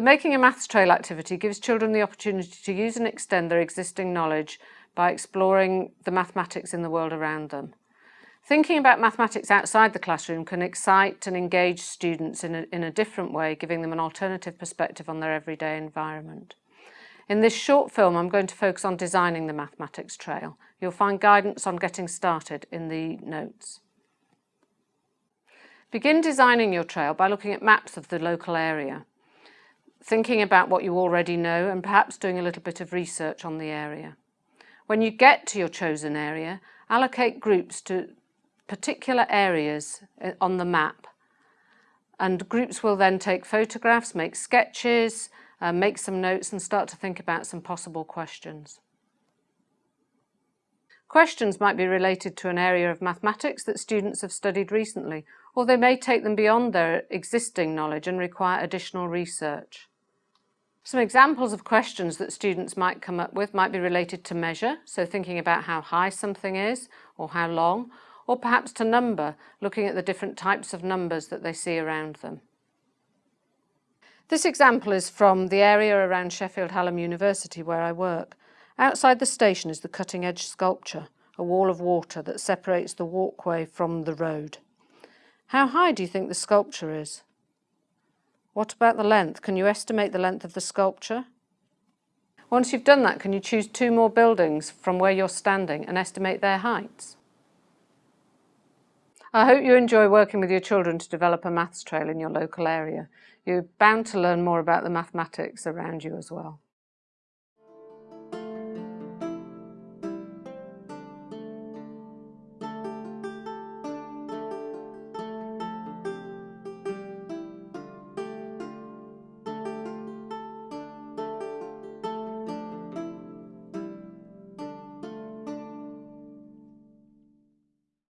The Making a Maths Trail activity gives children the opportunity to use and extend their existing knowledge by exploring the mathematics in the world around them. Thinking about mathematics outside the classroom can excite and engage students in a, in a different way, giving them an alternative perspective on their everyday environment. In this short film, I'm going to focus on designing the mathematics trail. You'll find guidance on getting started in the notes. Begin designing your trail by looking at maps of the local area, thinking about what you already know and perhaps doing a little bit of research on the area. When you get to your chosen area, allocate groups to particular areas eh, on the map and groups will then take photographs, make sketches, uh, make some notes and start to think about some possible questions. Questions might be related to an area of mathematics that students have studied recently, or they may take them beyond their existing knowledge and require additional research. Some examples of questions that students might come up with might be related to measure, so thinking about how high something is or how long, or perhaps to number, looking at the different types of numbers that they see around them. This example is from the area around Sheffield Hallam University where I work. Outside the station is the cutting edge sculpture, a wall of water that separates the walkway from the road. How high do you think the sculpture is? What about the length? Can you estimate the length of the sculpture? Once you've done that, can you choose two more buildings from where you're standing and estimate their heights? I hope you enjoy working with your children to develop a maths trail in your local area. You're bound to learn more about the mathematics around you as well.